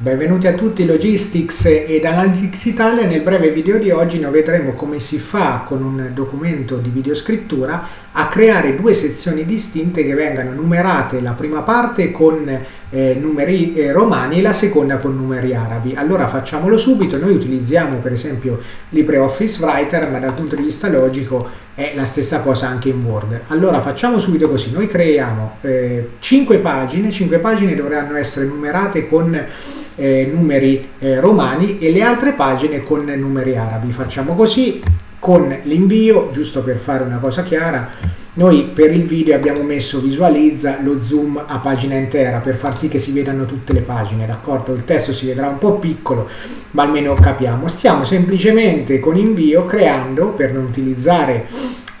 Benvenuti a tutti Logistics ed Analytics Italia. Nel breve video di oggi noi vedremo come si fa con un documento di videoscrittura a creare due sezioni distinte che vengano numerate la prima parte con eh, numeri eh, romani e la seconda con numeri arabi. Allora facciamolo subito, noi utilizziamo per esempio LibreOffice Writer ma dal punto di vista logico è la stessa cosa anche in Word. Allora facciamo subito così, noi creiamo eh, 5 pagine, 5 pagine dovranno essere numerate con eh, numeri eh, romani e le altre pagine con numeri arabi. Facciamo così con l'invio, giusto per fare una cosa chiara, noi per il video abbiamo messo visualizza lo zoom a pagina intera per far sì che si vedano tutte le pagine, d'accordo? Il testo si vedrà un po' piccolo, ma almeno capiamo. Stiamo semplicemente con invio creando, per non utilizzare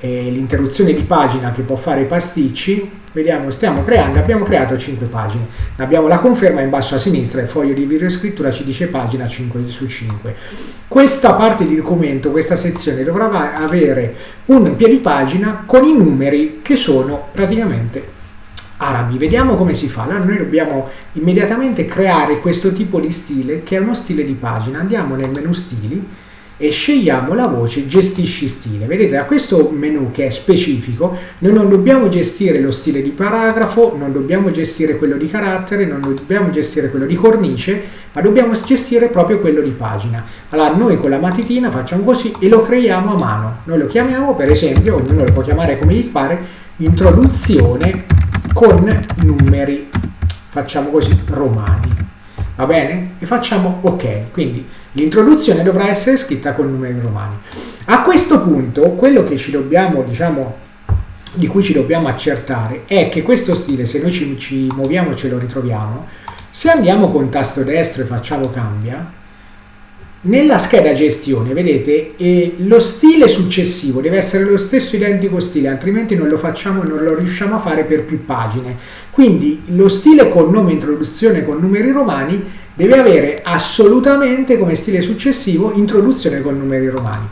eh, l'interruzione di pagina che può fare i pasticci, vediamo, stiamo creando, abbiamo creato 5 pagine, abbiamo la conferma in basso a sinistra, il foglio di videoscrittura ci dice pagina 5 su 5. Questa parte di documento, questa sezione dovrà avere un piedipagina con i numeri che sono praticamente arabi. Vediamo come si fa. Allora noi dobbiamo immediatamente creare questo tipo di stile che è uno stile di pagina. Andiamo nel menu stili e scegliamo la voce gestisci stile. Vedete da questo menu che è specifico noi non dobbiamo gestire lo stile di paragrafo, non dobbiamo gestire quello di carattere, non dobbiamo gestire quello di cornice, ma dobbiamo gestire proprio quello di pagina. Allora noi con la matitina facciamo così e lo creiamo a mano. Noi lo chiamiamo per esempio, ognuno lo può chiamare come gli pare, introduzione con numeri, facciamo così, romani va bene? E facciamo ok, quindi l'introduzione dovrà essere scritta con numeri romani. A questo punto, quello dobbiamo, diciamo, di cui ci dobbiamo accertare è che questo stile, se noi ci, ci muoviamo ce lo ritroviamo, se andiamo con tasto destro e facciamo cambia, nella scheda gestione, vedete, eh, lo stile successivo deve essere lo stesso identico stile, altrimenti non lo facciamo non lo riusciamo a fare per più pagine. Quindi lo stile con nome introduzione con numeri romani deve avere assolutamente come stile successivo introduzione con numeri romani.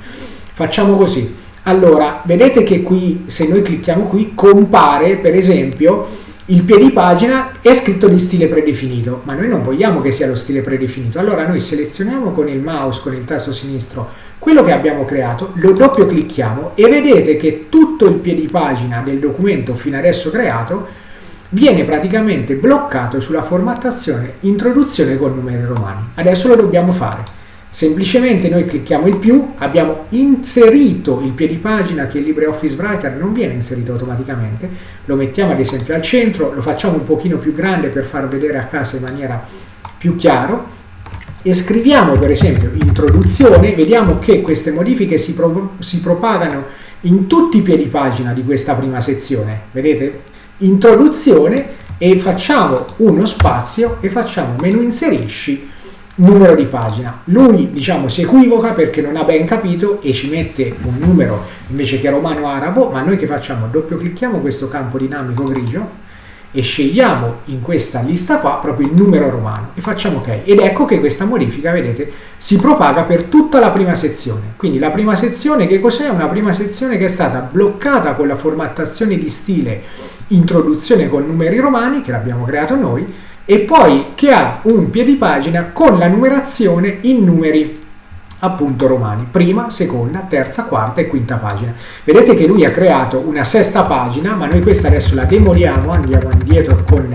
Facciamo così. Allora, vedete che qui, se noi clicchiamo qui, compare per esempio il piedipagina è scritto di stile predefinito, ma noi non vogliamo che sia lo stile predefinito. Allora noi selezioniamo con il mouse, con il tasto sinistro, quello che abbiamo creato, lo doppio clicchiamo e vedete che tutto il piedipagina del documento fino adesso creato viene praticamente bloccato sulla formattazione introduzione con numeri romani. Adesso lo dobbiamo fare. Semplicemente noi clicchiamo il più, abbiamo inserito il piedipagina che il LibreOffice Writer non viene inserito automaticamente, lo mettiamo ad esempio al centro, lo facciamo un pochino più grande per far vedere a casa in maniera più chiaro. E scriviamo per esempio introduzione, vediamo che queste modifiche si, pro si propagano in tutti i piedipagina di questa prima sezione, vedete? Introduzione e facciamo uno spazio e facciamo menu inserisci numero di pagina. Lui diciamo si equivoca perché non ha ben capito e ci mette un numero invece che romano-arabo, ma noi che facciamo? Doppio clicchiamo questo campo dinamico grigio e scegliamo in questa lista qua proprio il numero romano e facciamo ok ed ecco che questa modifica vedete si propaga per tutta la prima sezione quindi la prima sezione che cos'è? una prima sezione che è stata bloccata con la formattazione di stile introduzione con numeri romani che l'abbiamo creato noi e poi che ha un piedipagina con la numerazione in numeri appunto romani, prima, seconda, terza, quarta e quinta pagina. Vedete che lui ha creato una sesta pagina, ma noi questa adesso la demoliamo, andiamo indietro con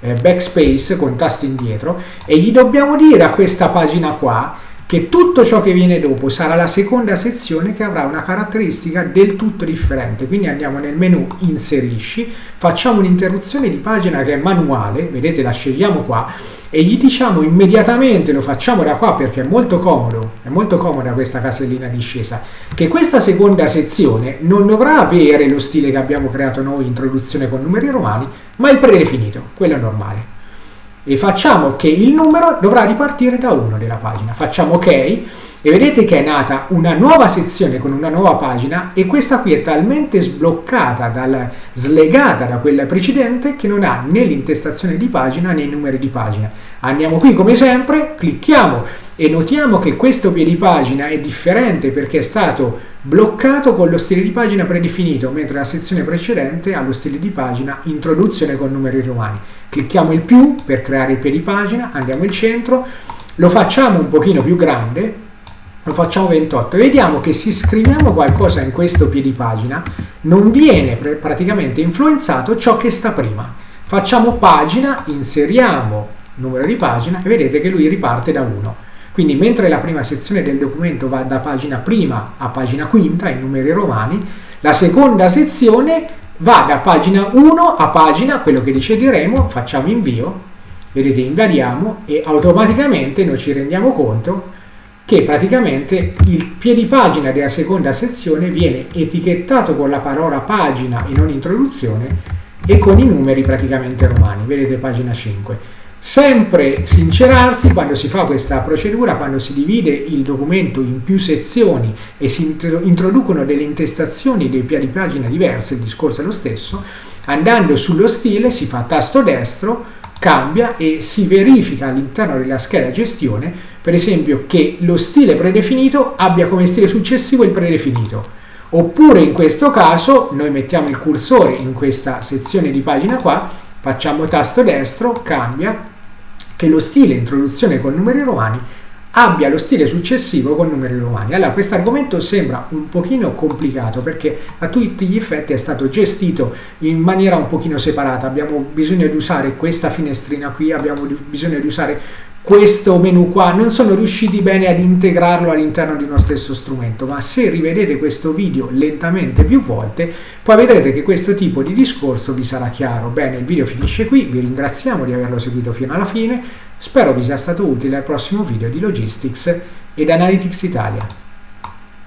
eh, backspace, con tasto indietro, e gli dobbiamo dire a questa pagina qua che tutto ciò che viene dopo sarà la seconda sezione che avrà una caratteristica del tutto differente. Quindi andiamo nel menu inserisci, facciamo un'interruzione di pagina che è manuale, vedete la scegliamo qua, e gli diciamo immediatamente, lo facciamo da qua perché è molto comodo, è molto comoda questa casellina discesa, che questa seconda sezione non dovrà avere lo stile che abbiamo creato noi, introduzione con numeri romani, ma il predefinito, quello normale e facciamo che il numero dovrà ripartire da 1 della pagina. Facciamo ok e vedete che è nata una nuova sezione con una nuova pagina e questa qui è talmente sbloccata, dal, slegata da quella precedente che non ha né l'intestazione di pagina né i numeri di pagina. Andiamo qui come sempre, clicchiamo e notiamo che questo piedipagina è differente perché è stato bloccato con lo stile di pagina predefinito, mentre la sezione precedente ha lo stile di pagina introduzione con numeri romani. Clicchiamo il più per creare il piedi pagina, andiamo al centro, lo facciamo un pochino più grande, lo facciamo 28 e vediamo che se scriviamo qualcosa in questo piedi pagina non viene praticamente influenzato ciò che sta prima. Facciamo pagina, inseriamo numero di pagina e vedete che lui riparte da 1. Quindi mentre la prima sezione del documento va da pagina prima a pagina quinta in numeri romani, la seconda sezione va da pagina 1 a pagina, quello che decideremo, facciamo invio, vedete invadiamo e automaticamente noi ci rendiamo conto che praticamente il piedipagina della seconda sezione viene etichettato con la parola pagina e non introduzione e con i numeri praticamente romani, vedete pagina 5. Sempre sincerarsi quando si fa questa procedura, quando si divide il documento in più sezioni e si introducono delle intestazioni dei piani pagina diverse, il discorso è lo stesso, andando sullo stile si fa tasto destro, cambia e si verifica all'interno della scheda gestione, per esempio, che lo stile predefinito abbia come stile successivo il predefinito. Oppure in questo caso noi mettiamo il cursore in questa sezione di pagina qua, facciamo tasto destro, cambia che lo stile introduzione con numeri romani abbia lo stile successivo con numeri romani. Allora, questo argomento sembra un pochino complicato perché a tutti gli effetti è stato gestito in maniera un pochino separata. Abbiamo bisogno di usare questa finestrina qui, abbiamo bisogno di usare questo menu qua non sono riusciti bene ad integrarlo all'interno di uno stesso strumento ma se rivedete questo video lentamente più volte poi vedrete che questo tipo di discorso vi sarà chiaro. Bene il video finisce qui vi ringraziamo di averlo seguito fino alla fine spero vi sia stato utile al prossimo video di Logistics ed Analytics Italia